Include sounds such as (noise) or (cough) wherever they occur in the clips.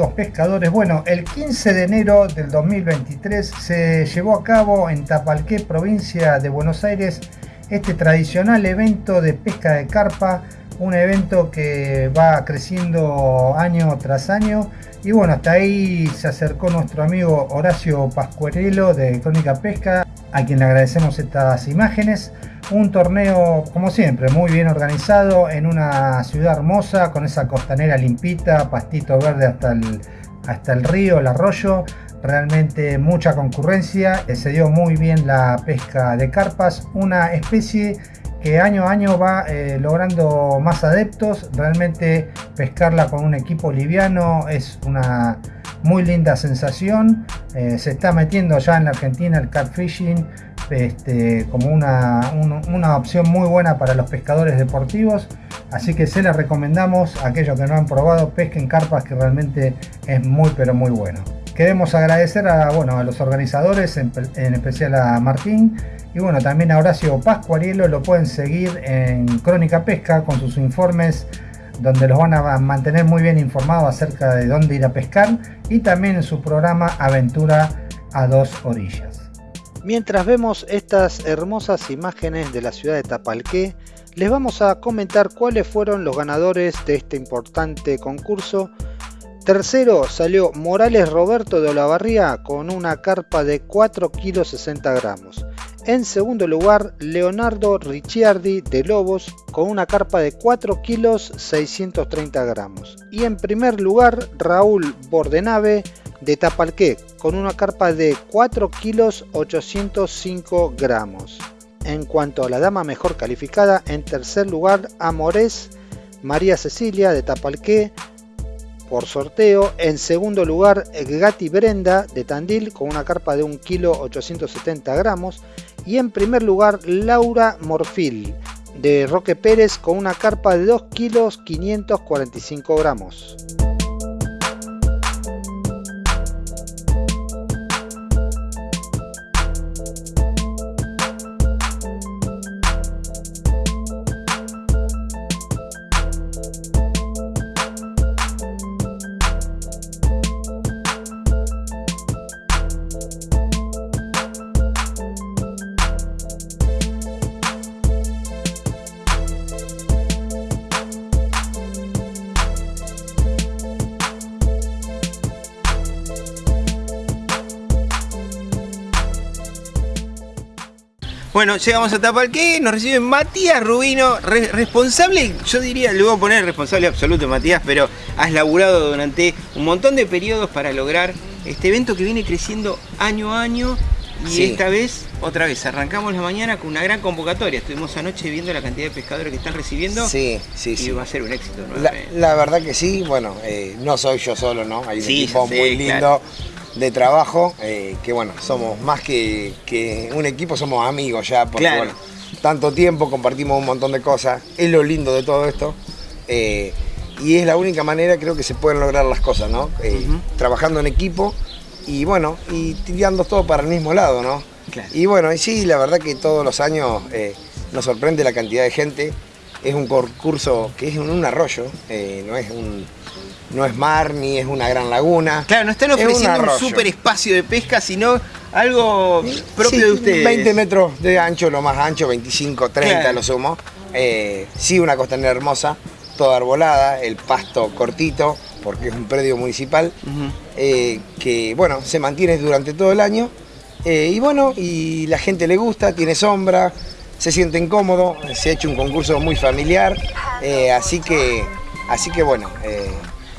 amigos pescadores. Bueno, el 15 de enero del 2023 se llevó a cabo en Tapalqué, provincia de Buenos Aires, este tradicional evento de pesca de carpa, un evento que va creciendo año tras año. Y bueno, hasta ahí se acercó nuestro amigo Horacio Pascuerelo de Crónica Pesca, a quien le agradecemos estas imágenes. Un torneo, como siempre, muy bien organizado en una ciudad hermosa, con esa costanera limpita, pastito verde hasta el, hasta el río, el arroyo. Realmente mucha concurrencia, eh, se dio muy bien la pesca de carpas, una especie que año a año va eh, logrando más adeptos. Realmente pescarla con un equipo liviano es una muy linda sensación. Eh, se está metiendo ya en la Argentina el catfishing este, como una, una, opción muy buena para los pescadores deportivos. Así que se les recomendamos a aquellos que no han probado, pesquen carpas que realmente es muy pero muy bueno. Queremos agradecer a, bueno, a los organizadores, en, especial a Martín, y bueno, también a Horacio Pascuarielo, lo pueden seguir en Crónica Pesca con sus informes donde los van a mantener muy bien informados acerca de dónde ir a pescar y también en su programa Aventura a dos orillas. Mientras vemos estas hermosas imágenes de la ciudad de Tapalqué, les vamos a comentar cuáles fueron los ganadores de este importante concurso. Tercero salió Morales Roberto de Olavarría con una carpa de 4 kg 60 gramos. En segundo lugar, Leonardo Ricciardi de Lobos con una carpa de 4 kg 630 gramos. Y en primer lugar, Raúl Bordenave de Tapalqué con una carpa de 4 kilos 805 gramos. En cuanto a la dama mejor calificada, en tercer lugar Amores María Cecilia de Tapalqué por sorteo. En segundo lugar Gatti Brenda de Tandil con una carpa de 1 kilo 870 gramos. Y en primer lugar Laura Morfil de Roque Pérez con una carpa de 2 kilos 545 gramos. Bueno, llegamos a Tapalqué, nos recibe Matías Rubino, responsable, yo diría, le voy a poner responsable absoluto Matías, pero has laburado durante un montón de periodos para lograr este evento que viene creciendo año a año y esta vez, otra vez, arrancamos la mañana con una gran convocatoria. Estuvimos anoche viendo la cantidad de pescadores que están recibiendo. Sí, sí, y va a ser un éxito. La, verdad que sí, bueno, eh, no soy yo solo, ¿no? Hay un equipo muy lindo de trabajo, eh, que bueno, somos más que, un equipo, somos amigos ya, porque bueno, tanto tiempo compartimos un montón de cosas, es lo lindo de todo esto. Eh, y es la única manera creo que se pueden lograr las cosas, ¿no? Eh, trabajando en equipo y bueno, y tirando todo para el mismo lado, ¿no? Y bueno, y sí, la verdad que todos los años nos sorprende la cantidad de gente. Es un concurso que es un arroyo, no es un, no es mar ni es una gran laguna. Claro, no están ofreciendo un, super espacio de pesca, sino algo propio de ustedes. 20 metros de ancho, lo más ancho, 25, 30 lo sumo. Eh, sí, una costanera hermosa, toda arbolada, el pasto cortito, porque es un predio municipal, eh, que bueno, se mantiene durante todo el año. Eh, y bueno, y la gente le gusta, tiene sombra, se sienten cómodos, se ha hecho un concurso muy familiar, así que, así que bueno,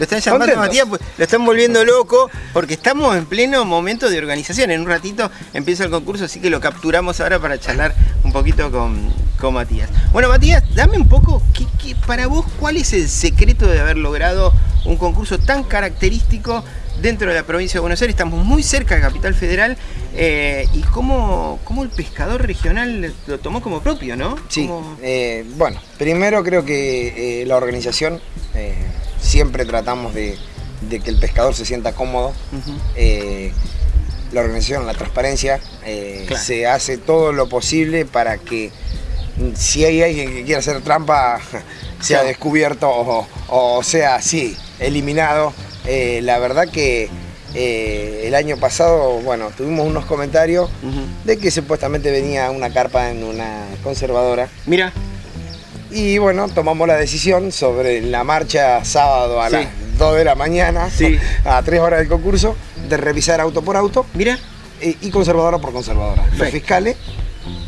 lo están llamando Matías, pues, lo están volviendo loco porque estamos en pleno momento de organización. En un ratito empieza el concurso, así que lo capturamos ahora para charlar un poquito con, Matías. Bueno, Matías, dame un poco, para vos, ¿cuál es el secreto de haber logrado un concurso tan característico dentro de la provincia de Buenos Aires? Estamos muy cerca de Capital Federal eh, y cómo, cómo, el pescador regional lo tomó como propio, ¿no? Sí, eh, bueno, primero creo que eh, la organización siempre tratamos de, que el pescador se sienta cómodo. Eh, la organización, la transparencia, eh, se hace todo lo posible para que mm, si hay alguien que quiera hacer trampa, (laughs) sea descubierto o, sea así, eliminado. eh, la verdad que eh, el año pasado, bueno, tuvimos unos comentarios de que supuestamente venía una carpa en una conservadora. Mira. Y bueno, tomamos la decisión sobre la marcha sábado a las 2 de la mañana, (laughs) a 3 horas del concurso, de revisar auto por auto. Mira. Y, conservadora por conservadora. Los fiscales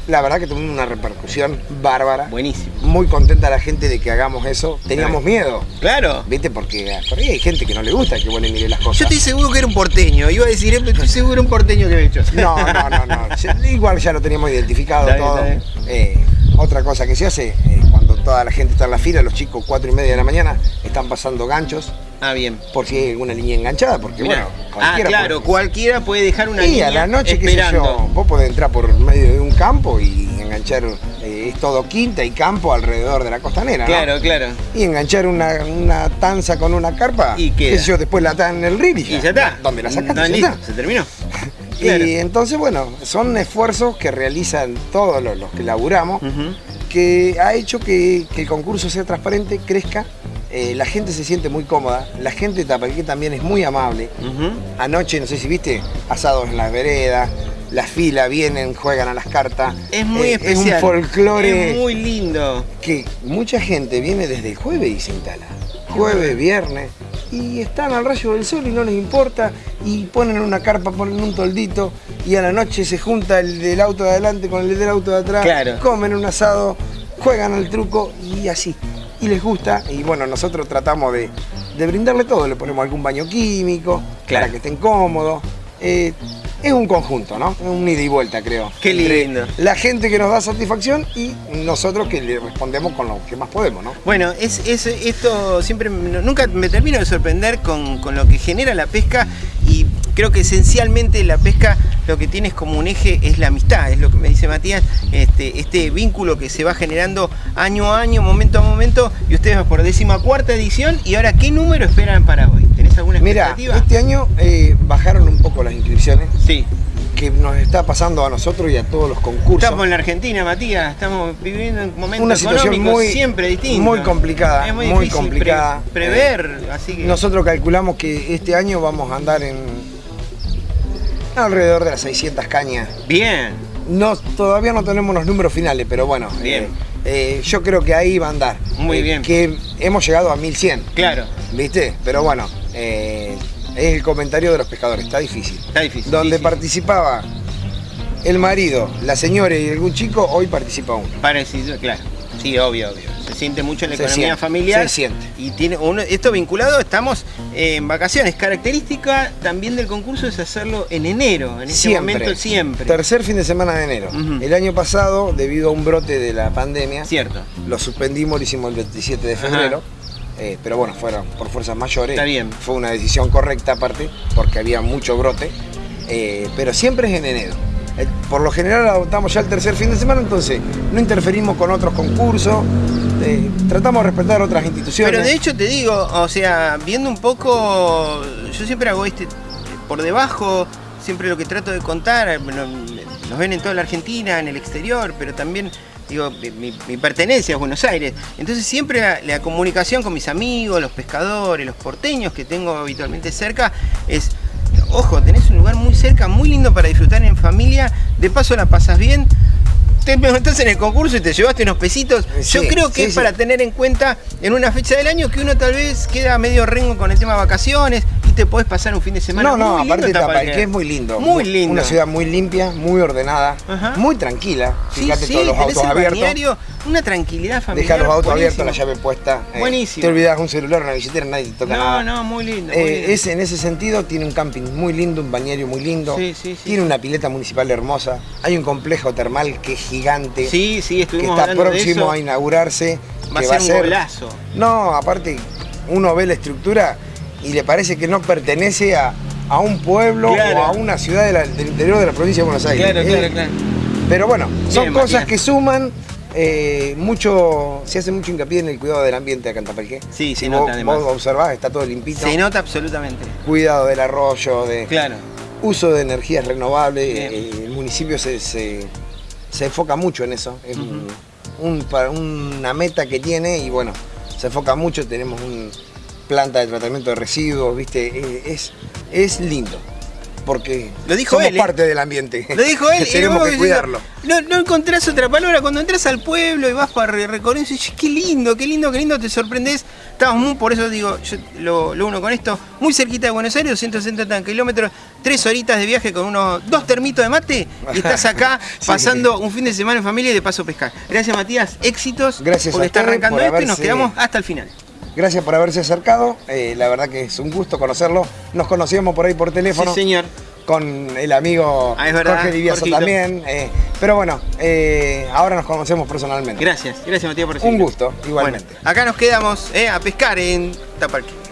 la verdad que tuvimos una repercusión bárbara. Buenísimo. Muy contenta la gente de que hagamos eso. Teníamos miedo. Claro. ¿Viste? Porque por ahí hay gente que no le gusta que vuelven mire las cosas. Yo estoy seguro que era un porteño. Iba a decir, estoy seguro que era un porteño que he hecho. No, no, no, no. (laughs) Igual ya lo teníamos identificado todo. Eh, otra cosa que se hace, eh, toda la gente está en la fila, los chicos cuatro y media de la mañana están pasando ganchos. Ah, bien. Por si hay alguna línea enganchada, porque bueno, ah, cualquiera. Ah, claro, cualquiera puede dejar una línea. Y a la noche, qué sé yo, vos podés entrar por medio de un campo y enganchar, eh, es todo quinta y campo alrededor de la costanera. Claro, claro. Y enganchar una, una, tanza con una carpa, y qué sé yo, después la atan en el río y ya, está. ¿Dónde la sacaste? No, ya se terminó. (laughs) Y entonces, bueno, son esfuerzos que realizan todos los, que laburamos, que ha hecho que, el concurso sea transparente, crezca. Eh, la gente se siente muy cómoda, la gente de Tapalqué también es muy amable. Anoche, no sé si viste, asados en las veredas, la fila vienen, juegan a las cartas. Es muy especial. Es un folclore. Es muy lindo. Que mucha gente viene desde el jueves y se instala. Jueves, viernes y están al rayo del sol y no les importa y ponen una carpa, ponen un toldito y a la noche se junta el del auto de adelante con el del auto de atrás, comen un asado, juegan al truco y así. Y les gusta y bueno, nosotros tratamos de, brindarle todo, le ponemos algún baño químico para que estén cómodos. Eh, es un conjunto, ¿no? Un ida y vuelta, creo. Qué lindo. La gente que nos da satisfacción y nosotros que le respondemos con lo que más podemos, ¿no? Bueno, es, esto siempre, nunca me termino de sorprender con, lo que genera la pesca y creo que esencialmente la pesca lo que tienes como un eje es la amistad, es lo que me dice Matías, este, este vínculo que se va generando año a año, momento a momento, y ustedes por décima cuarta edición, y ahora, ¿qué número esperan para hoy? ¿Tenés alguna expectativa? Mira, este año eh, bajaron un poco las inscripciones. Sí que nos está pasando a nosotros y a todos los concursos. Estamos en la Argentina, Matías, estamos viviendo un momento Una situación muy, siempre distinta. Muy complicada, es muy, complicada. prever, eh, así que... Nosotros calculamos que este año vamos a andar en alrededor de las 600 cañas. Bien. No, todavía no tenemos los números finales, pero bueno. Bien. Eh, yo creo que ahí va a andar. Muy bien. Que hemos llegado a 1100. Claro. ¿Viste? Pero bueno, es el comentario de los pescadores, está difícil. Está difícil. Donde participaba el marido, la señora y algún chico, hoy participa uno. Parecido, claro. Sí, obvio, obvio. Se siente mucho en la economía familiar. Se siente. Y tiene uno, esto vinculado, estamos en vacaciones. Característica también del concurso es hacerlo en enero, en ese momento siempre. Tercer fin de semana de enero. El año pasado, debido a un brote de la pandemia, Cierto. lo suspendimos, lo hicimos el 27 de febrero. Eh, pero bueno, fueron por fuerzas mayores. Está bien. Fue una decisión correcta aparte, porque había mucho brote. Eh, pero siempre es en enero. Eh, por lo general adoptamos ya el tercer fin de semana, entonces no interferimos con otros concursos, tratamos de respetar otras instituciones. Pero de hecho te digo, o sea, viendo un poco, yo siempre hago este por debajo, siempre lo que trato de contar, nos ven en toda la Argentina, en el exterior, pero también digo, mi, pertenencia a Buenos Aires. Entonces siempre la, comunicación con mis amigos, los pescadores, los porteños que tengo habitualmente cerca, es, ojo, tenés un lugar muy cerca, muy lindo para disfrutar en familia, de paso la pasas bien, te preguntás en el concurso y te llevaste unos pesitos. Yo creo que es para tener en cuenta en una fecha del año que uno tal vez queda medio rengo con el tema de vacaciones te podés pasar un fin de semana. No, no, aparte de Tapalqué es muy lindo. Muy lindo. Una ciudad muy limpia, muy ordenada, muy tranquila. Fíjate todos los autos abiertos. una tranquilidad familiar. Deja los autos abiertos, la llave puesta. Eh, buenísimo. Te olvidas un celular, una billetera, nadie te toca nada. No, no, muy lindo. Eh, en ese sentido tiene un camping muy lindo, un bañario muy lindo. Sí, sí, tiene una pileta municipal hermosa. Hay un complejo termal que es gigante. Sí, sí, Que está próximo a inaugurarse. Va a ser un golazo. No, aparte, uno ve la estructura y le parece que no pertenece a, un pueblo o a una ciudad del interior de la provincia de Buenos Aires. Claro, claro, claro. Pero bueno, son cosas que suman. Eh, mucho, se hace mucho hincapié en el cuidado del ambiente acá en Tapalqué. Sí, si vos, vos observás, está todo limpito. Se nota absolutamente. Cuidado del arroyo, de claro. uso de energías renovables. Eh, el municipio se, se enfoca mucho en eso. Es una meta que tiene y bueno, se enfoca mucho. Tenemos planta de tratamiento de residuos, ¿viste? Eh, es, es lindo porque lo dijo somos él, ¿eh? parte del ambiente. Lo dijo él. (laughs) Tenemos que cuidarlo. No, no, encontrás otra palabra. Cuando entras al pueblo y vas para recorrer, dices, qué lindo, qué lindo, qué lindo, te sorprendes. Estamos muy, por eso digo, yo lo, lo uno con esto, muy cerquita de Buenos Aires, 270 kilómetros, tres horitas de viaje con unos dos termitos de mate y estás acá (laughs) pasando un fin de semana en familia y de paso pescar. Gracias Matías, éxitos. Gracias por estar arrancando esto y nos quedamos hasta el final. Gracias por haberse acercado, eh, la verdad que es un gusto conocerlo. Nos conocíamos por ahí por teléfono. Sí, señor. Con el amigo ah, Jorge Diviazo también. Eh, pero bueno, eh, ahora nos conocemos personalmente. Gracias, gracias Matías por Un gusto, igualmente. acá nos quedamos a pescar en Tapalquí.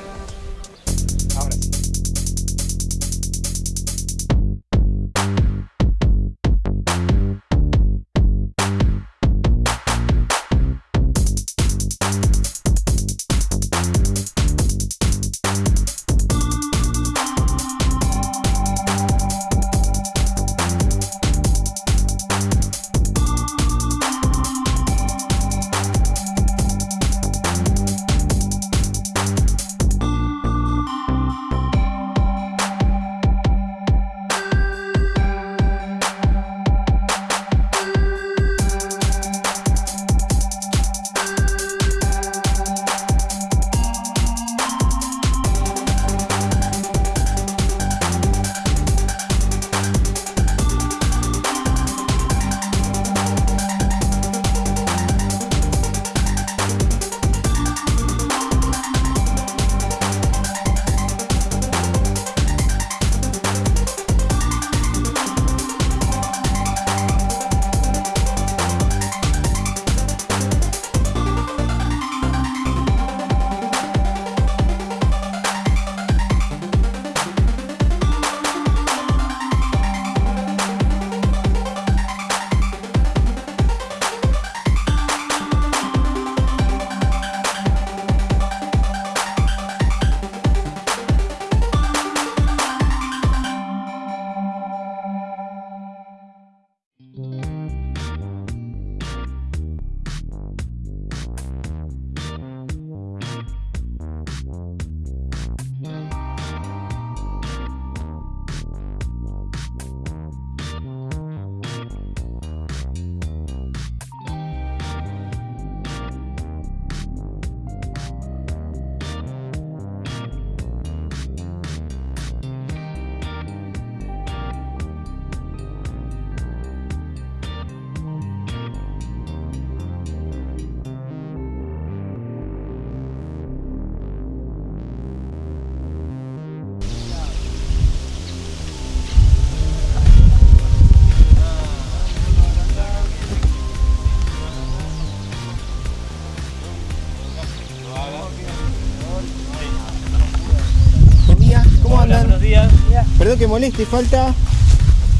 Moleste, falta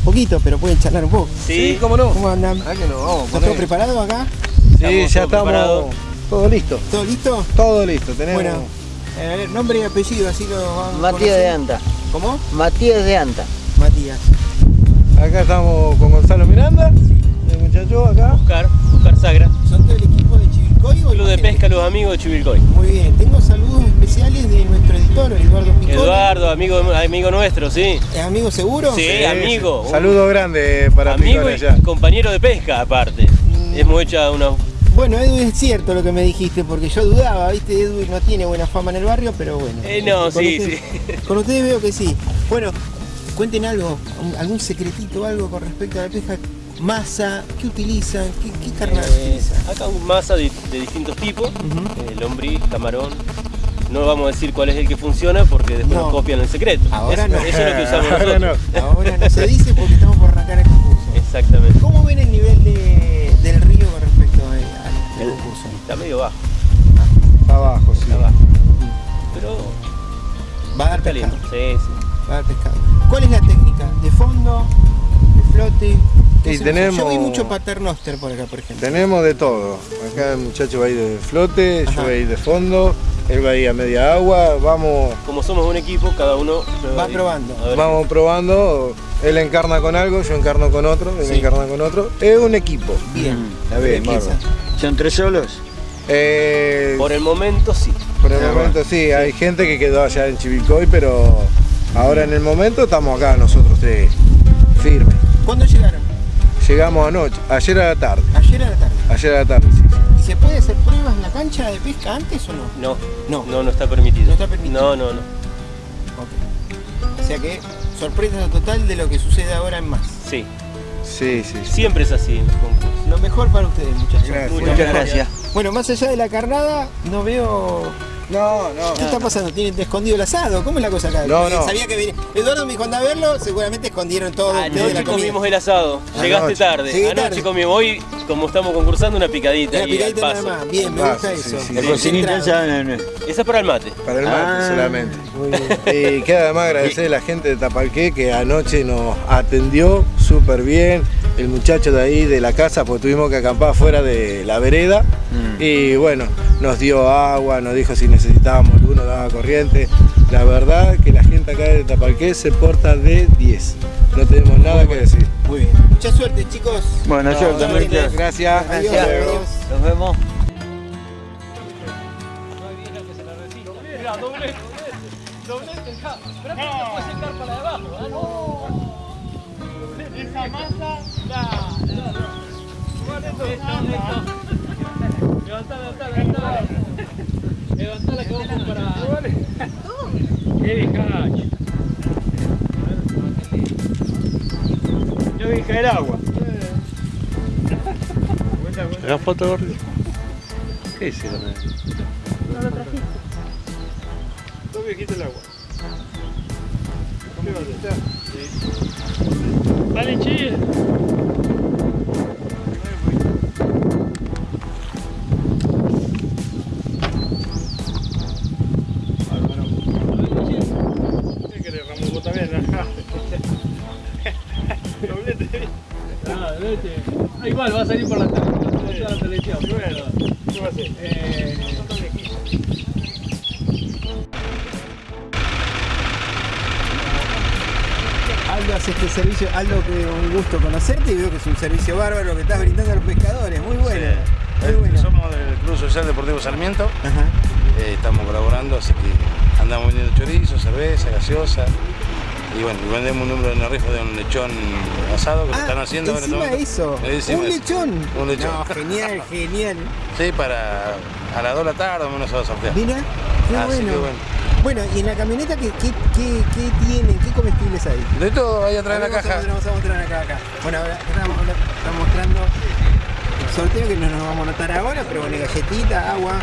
poquito, pero pueden charlar un poco. Sí, cómo no. ¿Cómo andan? Ah, que no, vamos ¿Está todo preparado acá? Sí, ya estamos. Todo listo. ¿Todo listo? Todo listo, tenemos. Bueno, eh, nombre y apellido, así lo vamos Matías de Anta. ¿Cómo? Matías de Anta. Matías. Acá estamos con Gonzalo Miranda, el muchacho acá. Oscar, Oscar Sagra. ¿Son del equipo de Chivilcoy Club de Pesca Los Amigos de Chivilcoy. Muy bien, tengo saludos especiales de nuestro editor, Eduardo Picón. Eduardo, amigo, amigo nuestro, sí. ¿Es amigo seguro? Sí, amigo. Saludo grande para Amigo y compañero de pesca aparte. Mm. Hemos hecho una bueno, Edu, es cierto lo que me dijiste, porque yo dudaba, ¿viste? Edu no tiene buena fama en el barrio, pero bueno. Eh, no, sí, sí. Con ustedes (laughs) veo que sí. Bueno, cuenten algo, algún secretito, algo con respecto a la pesca. Masa, ¿qué utilizan? ¿Qué, qué carnal eh, utilizan? Acá un masa de, distintos tipos, uh lombriz, camarón. No vamos a decir cuál es el que funciona porque después nos copian el secreto. Ahora no. Eso es lo que usamos (laughs) nosotros. Ahora no se dice porque estamos por arrancar el Y tenemos, yo vi mucho paternoster por acá, por ejemplo. Tenemos de todo. Acá el muchacho va a ir de flote, yo voy a ir de fondo, él va a ir a media agua, vamos... Como somos un equipo, cada uno... Va probando. Vamos probando, él encarna con algo, yo encarno con otro, él encarna con otro. Es un equipo. Bien. Está bien, ¿Son tres solos? Eh, por el momento sí. Por el momento sí, hay gente que quedó allá en Chivilcoy, pero ahora en el momento estamos acá nosotros tres, firmes. ¿Cuándo llegaron? Llegamos anoche, ayer a la tarde. ¿Ayer a la tarde? Ayer a la tarde, sí. ¿Y se puede hacer pruebas en la cancha de pesca antes o no? No, no, no, no está permitido. No está permitido. No, no, no. O sea que sorpresa total de lo que sucede ahora en más. Sí. Sí, sí. Siempre es así en los concursos. Lo mejor para ustedes, muchachos. Muchas gracias. Bueno, más allá de la carnada, no veo no, no. ¿Qué está pasando? ¿Tienen escondido el asado? ¿Cómo es la cosa acá? No, no. Sabía que venía. Eduardo me dijo anda a verlo, seguramente escondieron todo. Anoche la comimos el asado. Llegaste tarde. Anoche comimos. Hoy, como estamos concursando, una picadita. Una picadita nada más. Bien, me gusta eso. La cocinita esa. Esa es para el mate. Para el mate ah, solamente. Muy bien. Y (laughs) queda además agradecer a la gente de Tapalqué que anoche nos atendió súper bien. El muchacho de ahí de la casa, pues tuvimos que acampar fuera de la vereda. Mm. Y bueno, nos dio agua, nos dijo si necesitábamos luz, nos daba corriente. La verdad que la gente acá de Tapalqué se porta de 10. No tenemos nada que decir. Muy bien. Mucha suerte, chicos. Bueno, yo también. Gracias. Gracias. Nos vemos. Esa masa, Levantá, levantá, levantá. Levantá que vamos para. ¿Qué dijacho? Yo dije el agua. ¿La foto gordo? ¿Qué hicieron? No lo trajiste. Dos viejitos el agua. ¿Qué va a Sí. Dale, chill. Igual, va a salir por la, la televisión. Bueno, ¿qué va a hacer? Eh, Aldo hace este servicio, Aldo que un gusto conocerte y veo que es un servicio bárbaro que estás brindando a los pescadores, muy bueno. Muy bueno. Somos del Club Social Deportivo Sarmiento, eh, estamos colaborando, así que andamos vendiendo chorizo, cerveza, gaseosa, y bueno, vendemos un número de rifa de un lechón asado que lo están haciendo encima ahora eso. ¿Un lechón? Un lechón. No, genial, (laughs) genial. Sí, para a las 2 de la tarde o menos se va a sortear. Mira, qué bueno. bueno. Bueno, ¿y en la camioneta qué, qué, qué, qué tienen? ¿Qué comestibles hay? De todo, ahí atrás de la caja. Vamos a mostrar acá, acá. Bueno, ahora estamos, estamos mostrando el sorteo que no nos vamos a notar ahora, pero bueno, galletita, agua.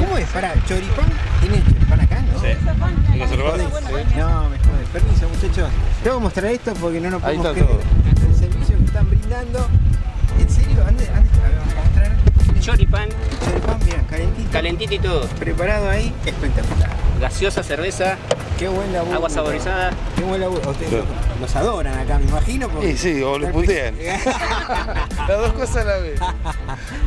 ¿Cómo es? Para, choripán, ¿tiene choripán acá, no? Sí. ¿Lo Sí. No, me jode. Permiso, muchachos. Tengo que mostrar esto porque no nos podemos creer el servicio que están brindando. ¿En serio? ¿Ande, ande, vamos a mostrar. Choripán. Choripán, bien, calentito. Calentito y todo. Preparado ahí, espectacular. Gaseosa, cerveza. Qué buen laburo. Agua saborizada. Qué buen laburo. Ustedes los adoran acá, me imagino. Sí, sí, o lo putean. (laughs) (laughs) Las dos cosas a la vez.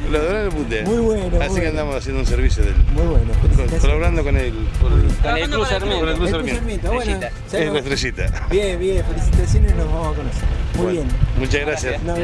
Lo adoran y lo putean. Muy bueno. Así que andamos haciendo un servicio del. Muy bueno. colaborando con el, con el Club Sarmiento. Con el Club Sarmiento. Bueno, es la estrellita. (laughs) Bien, bien, felicitaciones, nos vamos a conocer. Muy bien. Muchas gracias. No,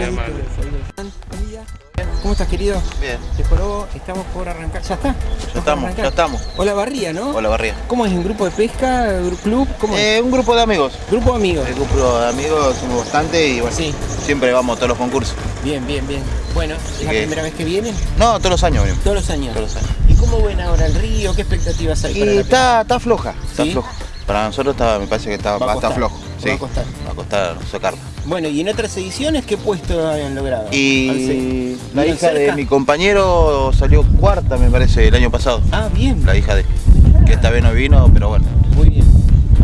¿Cómo estás, querido? Bien. Jorobo, estamos por arrancar. ¿Ya está? Ya estamos, ya estamos. Hola Barría, ¿no? Hola Barría. ¿Cómo es? ¿Un grupo de pesca? ¿Club? ¿Cómo es? Eh, un grupo de amigos. ¿Grupo de amigos? El grupo de amigos somos bastante y bueno, sí. siempre vamos a todos los concursos. Bien, bien, bien. Bueno, ¿es la primera vez que vienen? No, todos los años venimos. Todos los años. Todos los años. ¿Y cómo ven ahora el río? ¿Qué expectativas hay? Y para la está, está floja, está floja. Para nosotros está, me parece que está, Va a está costar. flojo. Va Sí. a costar. Va a costar sacarlo. Bueno, ¿y en otras ediciones qué puesto habían logrado? Y la ¿Vieron hija de mi compañero salió cuarta, me parece, el año pasado. Ah, bien. La hija de. Que esta vez no vino, pero bueno. Muy bien.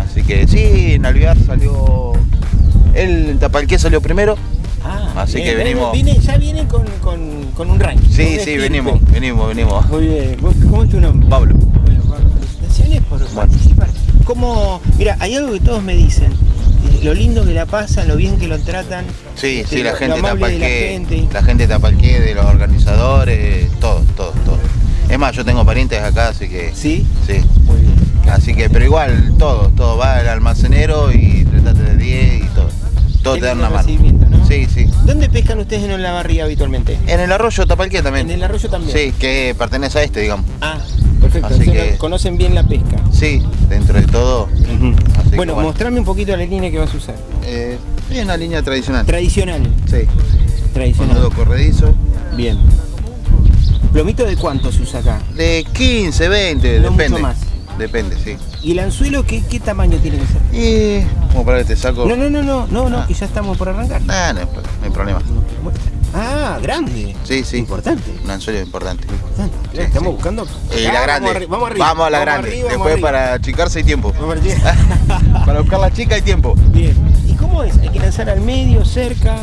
Así que sí, en Alvear salió. Él en Tapalqué salió primero. Ah, Así bien. que venimos- Viene- ya vienen con, con, con un ranking. Sí, sí, venimos, venimos, venimos. Muy bien. ¿Vos- ¿Cómo es tu nombre? Pablo. Bueno, Pablo, felicitaciones por Bueno. participar. ¿Cómo? Mira, hay algo que todos me dicen. Lo lindo que la pasan, lo bien que lo tratan. Sí, sí, la lo- gente lo de la gente. la gente de Tapalqué, de los organizadores, todo, todo, todo. Es más, yo tengo parientes acá, así que ¿Sí? sí. Muy bien. Así que, pero igual, todo, todo va al almacenero y tratate de 10 y todo. Todo te dan una mano. Sí, sí. ¿Dónde pescan ustedes en la barría habitualmente? En el arroyo Tapalqué también. En el arroyo también. Sí, que pertenece a este, digamos. Ah, perfecto. Así que- conocen bien la pesca. Sí, dentro de todo. Así que, Bueno, mostrame un poquito la línea que vas a usar. Eh, es una línea tradicional. Tradicional. Sí. Tradicional. Con nudo corredizo. Bien. ¿Plomito de cuánto se usa acá? De 15, 20, No depende. mucho más. Depende, sí. ¿Y el anzuelo qué, qué tamaño tiene que ser? Y como para que te saco. No, no, no, no, no, no, que ya estamos por arrancar. Nah, no, no hay problema. Ah, grande. Sí, sí. Importante. Un anzuelo importante. Estamos buscando. Y Ah, la grande. Vamos, arri- vamos arriba. Vamos a la Vamos grande. arriba, Después arriba. para achicarse hay tiempo. (laughs) Para buscar la chica hay tiempo. Bien. ¿Y cómo es? ¿Hay que lanzar al medio, cerca?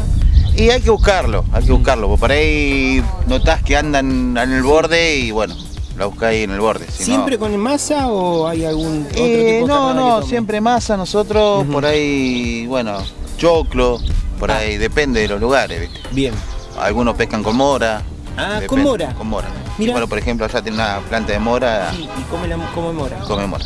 Y hay que buscarlo, hay que buscarlo. Porque por ahí notás que andan en el borde y bueno, la buscás ahí en el borde. si no- ¿Siempre con masa o hay algún otro Eh, tipo no, no, siempre masa nosotros, por ahí, bueno, choclo, por Ah. ahí, depende de los lugares, ¿viste? Bien. Algunos pescan con mora. Ah, depende, con mora. Con mora. Mirá. Bueno, por ejemplo, allá tiene una planta de mora, Sí, y come, la, come mora. come mora.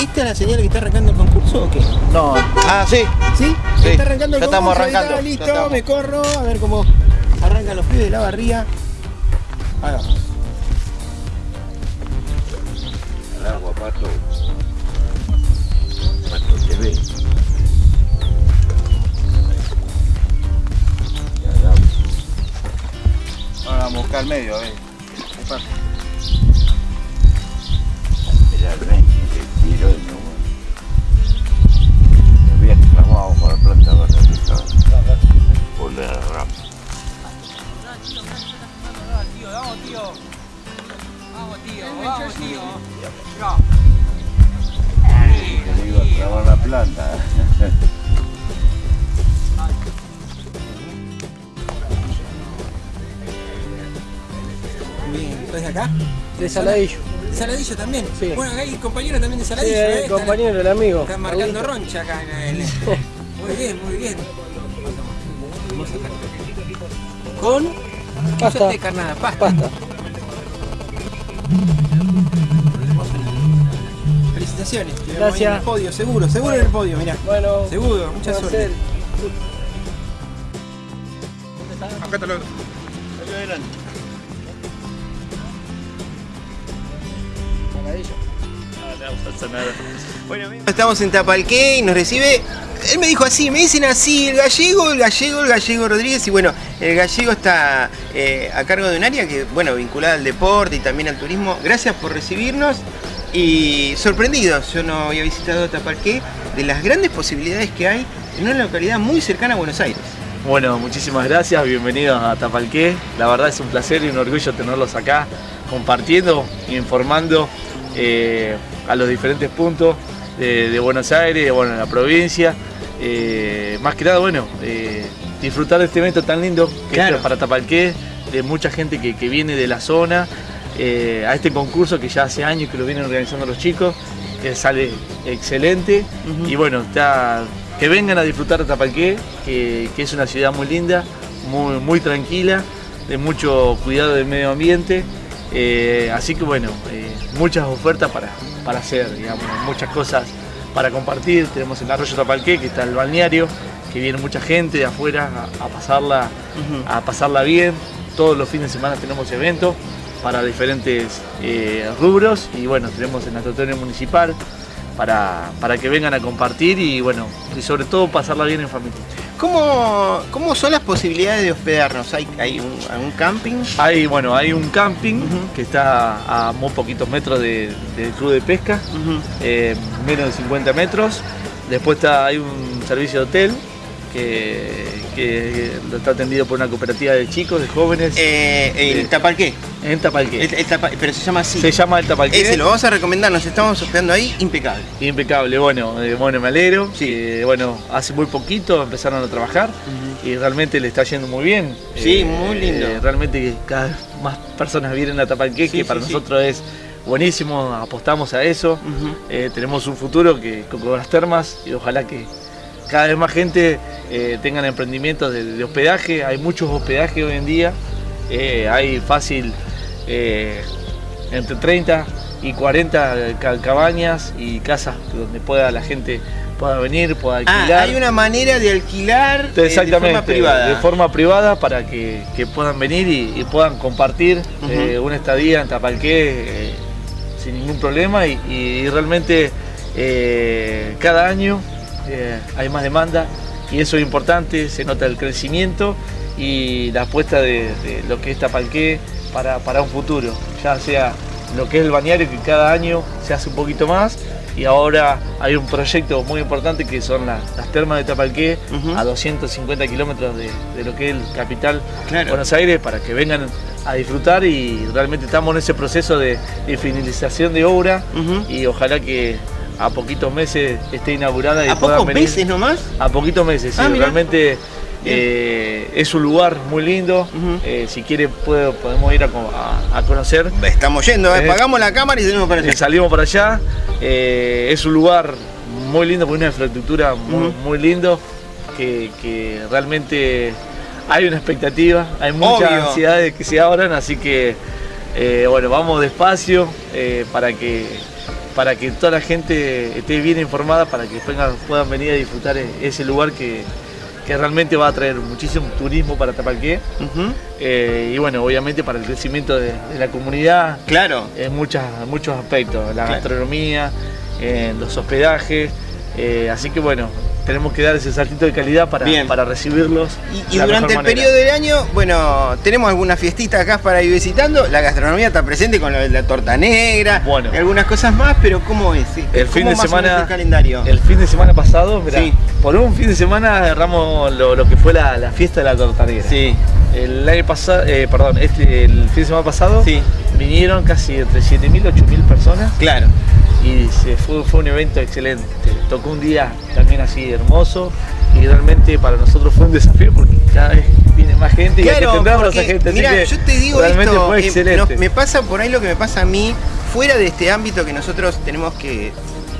¿Esta es la señal que está arrancando el concurso o qué? No, ah, sí. ¿Sí? Sí, Está arrancando el ya estamos ahí está, arrancando, ya listo, estamos. me corro, a ver cómo arrancan los pibes de la barría. Ahí vamos. El agua, pato. Pato TV. Ahora vamos a buscar el medio, a ver. Era el 20, el tiro no. Había clavado por la planta que. Por la rama. Le iba a clavar la planta. Acá? De Saladillo. ¿De Saladillo también? Sí. Bueno, acá hay compañero también de Sí, Saladillo, el ¿eh? compañero, el amigo. Está marcando roncha acá en el... Muy bien, muy bien. Vamos a sacar. Con... ¿Qué Pasta. de carnada? Pasta. Pasta. Felicitaciones. Gracias. En el podio, seguro, seguro en el podio, mirá. Bueno, Seguro, mucha suerte. Acá lo... Bueno, amigos, estamos en Tapalqué y nos recibe. Él me dijo así, me dicen así, el gallego, el gallego, el gallego Rodríguez. Y bueno, el gallego está eh, a cargo de un área que, bueno, vinculada al deporte y también al turismo. Gracias por recibirnos y sorprendidos. Yo no había visitado Tapalqué de las grandes posibilidades que hay en una localidad muy cercana a Buenos Aires. Bueno, muchísimas gracias, bienvenidos a Tapalqué. La verdad es un placer y un orgullo tenerlos acá compartiendo e informando eh, a los diferentes puntos de, de Buenos Aires, bueno, de la provincia. Eh, más que nada, bueno, eh, disfrutar de este evento tan lindo que Claro. es para Tapalqué, de mucha gente que, que viene de la zona, eh, a este concurso que ya hace años que lo vienen organizando los chicos, que sale excelente. Y bueno, está, que vengan a disfrutar de Tapalqué, que, que es una ciudad muy linda, muy, muy tranquila, de mucho cuidado del medio ambiente. Eh, así que bueno, eh, muchas ofertas para, para hacer, digamos, muchas cosas para compartir. Tenemos el arroyo Tapalqué, que está el balneario, que viene mucha gente de afuera a, a pasarla, a pasarla bien. Todos los fines de semana tenemos eventos para diferentes eh, rubros y bueno, tenemos el natatorio municipal para, para que vengan a compartir y bueno, y sobre todo pasarla bien en familia. ¿Cómo, cómo son las posibilidades de hospedarnos? ¿Hay, hay un, algún camping? Hay, bueno, hay un camping que está a muy poquitos metros de- del club de pesca, eh, menos de 50 metros. Después está, hay un servicio de hotel que, que está atendido por una cooperativa de chicos, de jóvenes. Eh, ¿En de- Tapalqué? En Tapalqué. El- el Tapa- pero se llama así. Se llama el Tapalqué. Ese lo vamos a recomendar, nos estamos hospedando ahí, impecable. Impecable, bueno, eh, bueno, me alegro. que, bueno, hace muy poquito empezaron a trabajar y realmente le está yendo muy bien. Sí, muy lindo. realmente cada vez más personas vienen a Tapalqué, Sí, que para sí, sí. nosotros es buenísimo, apostamos a eso. Eh, tenemos un futuro que con las termas y ojalá que cada vez más gente eh, tengan emprendimientos de, de hospedaje. Hay muchos hospedajes hoy en día. Eh, hay fácil eh, entre 30 y 40 ca- cabañas y casas donde pueda la gente pueda venir, pueda Ah, alquilar. hay una manera de alquilar eh, Exactamente, de forma privada. de forma privada para que, que puedan venir y, y puedan compartir eh, una estadía en Tapalqué eh, sin ningún problema y, y realmente eh, cada año eh, hay más demanda y eso es importante, se nota el crecimiento y la apuesta de, de lo que es Tapalqué para, para un futuro, ya sea lo que es el bañario que cada año se hace un poquito más y ahora hay un proyecto muy importante que son las, las termas de Tapalqué a 250 kilómetros de, de lo que es el capital Claro. Buenos Aires para que vengan a disfrutar y realmente estamos en ese proceso de, de finalización de obra y ojalá que a poquitos meses esté inaugurada y ¿A pocos venir. meses nomás? A poquitos meses, sí. Ah, mirá. Realmente eh, es un lugar muy lindo. Eh, si quiere puedo- podemos ir a, co- a- a conocer. Estamos yendo, eh, Eh, pagamos la cámara y salimos para allá. Salimos para allá. Es un lugar muy lindo, con una infraestructura muy, muy lindo, que, que realmente hay una expectativa, hay muchas Obvio. ansiedades que se abran, así que bueno, vamos despacio para que para que toda la gente esté bien informada, para que vengan- puedan venir a disfrutar e- ese lugar que, que realmente va a traer muchísimo turismo para Tapalqué. Eh, y bueno, obviamente para el crecimiento de, de la comunidad Claro. en muchas, muchos aspectos, la Claro. gastronomía, en los hospedajes, eh, así que bueno, tenemos que dar ese saltito de calidad para, Bien. para recibirlos. Y, de durante el manera. periodo del año, bueno, tenemos algunas fiestitas acá para ir visitando. La gastronomía está presente con la, la torta negra Bueno. y algunas cosas más, pero ¿cómo es? El fin ¿Cómo de o menos semana, el calendario? el fin de semana pasado, mirá, Sí. por un fin de semana agarramos lo, lo que fue la, la fiesta de la torta negra. Sí, El año pasado, eh, perdón, este, el fin de semana pasado sí, vinieron casi entre 7.000 y 8.000 personas claro. y se fue, fue un evento excelente. Tocó un día también así hermoso y realmente para nosotros fue un desafío porque cada vez viene más gente y Claro, a esa gente. que yo te digo esto, eh, no, me pasa por ahí lo que me pasa a mí, fuera de este ámbito que nosotros tenemos que,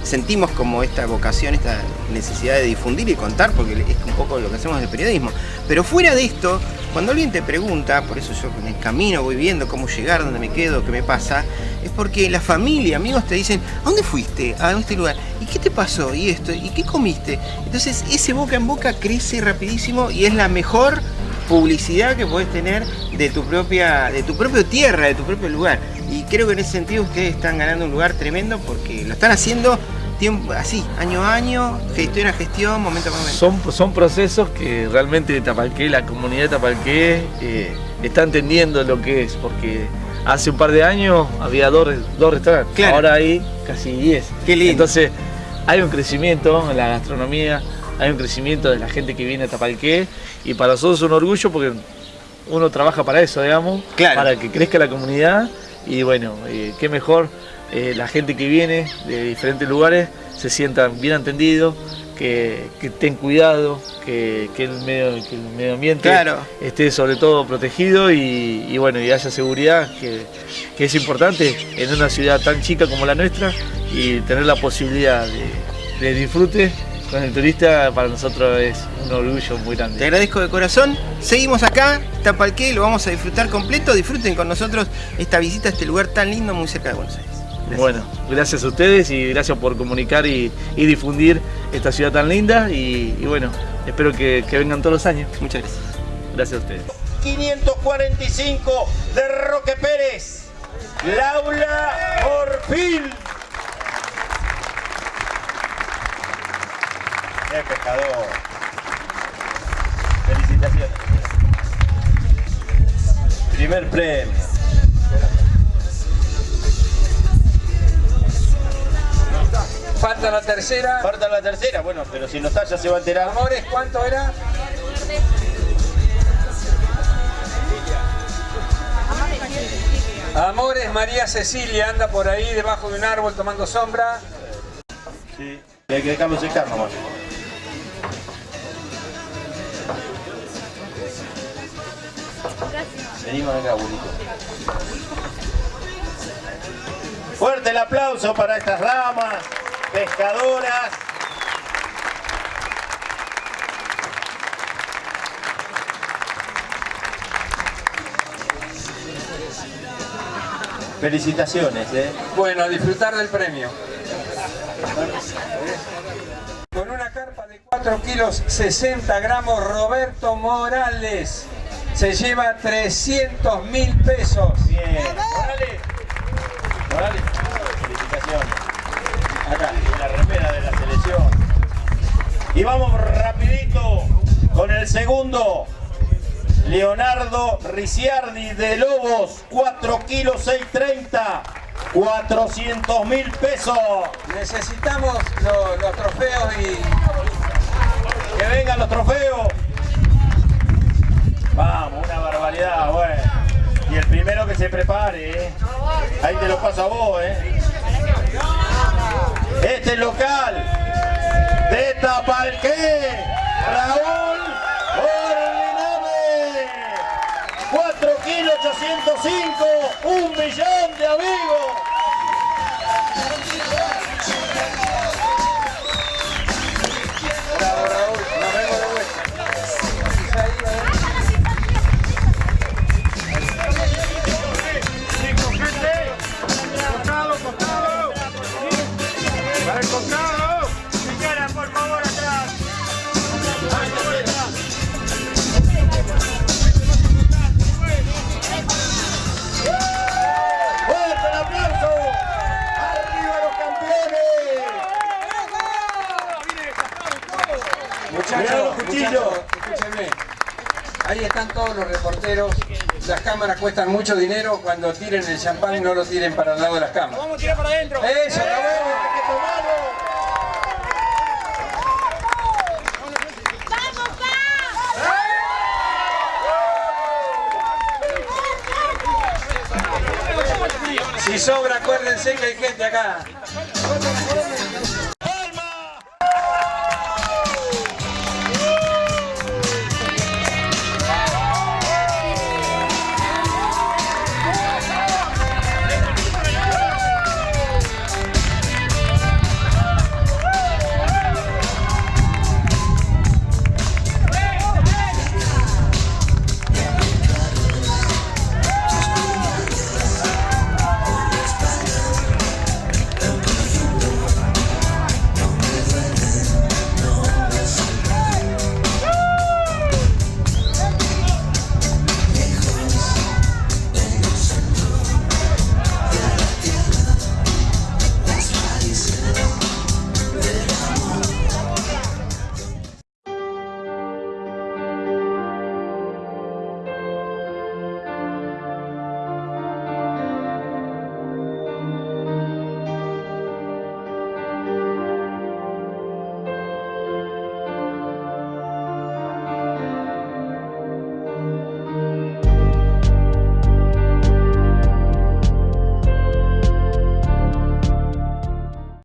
sentimos como esta vocación, esta necesidad de difundir y contar, porque es un poco lo que hacemos en periodismo. Pero fuera de esto, cuando alguien te pregunta, por eso yo en el camino voy viendo cómo llegar, dónde me quedo, qué me pasa, es porque la familia, amigos te dicen, ¿a dónde fuiste? A este lugar. ¿Y qué te pasó? ¿Y esto? ¿Y qué comiste? Entonces ese boca en boca crece rapidísimo y es la mejor publicidad que podés tener de tu propia, de tu propia tierra, de tu propio lugar. Y creo que en ese sentido ustedes están ganando un lugar tremendo porque lo están haciendo tiempo, así, año a año, gestión a gestión, momento a momento. Son, son procesos que realmente Tapalqué, la comunidad de Tapalqué eh, está entendiendo lo que es, porque hace un par de años había dos, dos restaurantes, Claro. ahora hay casi 10. Qué lindo. Entonces hay un crecimiento en la gastronomía, hay un crecimiento de la gente que viene a Tapalqué y para nosotros es un orgullo porque uno trabaja para eso, digamos, Claro. para que crezca la comunidad y bueno, eh, qué mejor eh, la gente que viene de diferentes lugares se sientan bien atendidos, que, que estén cuidados, que, que el medio, que el medio ambiente Claro. esté sobre todo protegido y, y bueno, y haya seguridad, que, que es importante en una ciudad tan chica como la nuestra y tener la posibilidad de, de disfrute con el turista para nosotros es un orgullo muy Te grande. agradezco de corazón. Seguimos acá, Tapalqué, lo vamos a disfrutar completo. Disfruten con nosotros esta visita a este lugar tan lindo muy cerca de Buenos Aires. Gracias. Bueno, gracias a ustedes y gracias por comunicar y, y difundir esta ciudad tan linda y, y bueno, espero que, que vengan todos los años. Muchas gracias. Gracias a ustedes. 545 de Roque Pérez. Laura Orfil. El pescador. Felicitaciones. Primer premio. Falta la tercera. Falta la tercera, bueno, pero si no está ya se va a enterar. Amores, ¿cuánto era? Amores, María Cecilia anda por ahí debajo de un árbol tomando sombra. Sí. Y hay que dejarlo secar nomás. Venimos acá, abuelito. Fuerte el aplauso para estas damas, pescadoras. Felicitaciones, ¿eh? Bueno, a disfrutar del premio. Con 4 kilos 60 gramos Roberto Morales. Se lleva 300 mil pesos. Bien. Morales. Morales. Felicitaciones. Acá, la remera de la selección. Y vamos rapidito con el segundo. Leonardo Ricciardi de Lobos, 4 kilos 630. 400 mil pesos. Necesitamos los, los trofeos y... Que vengan los trofeos. Vamos, una barbaridad, bueno. Y el primero que se prepare, ¿eh? Ahí te lo paso a vos, ¿eh? Este es local de Tapalqué, Raúl Orliname. 4 kilos 805, un millón de amigos. Cámaras cuestan mucho dinero. Cuando tiren el champán no lo tiren para el lado de las cámaras. Vamos a tirar para adentro. Tomarlo. Si sobra, acuérdense que hay gente acá.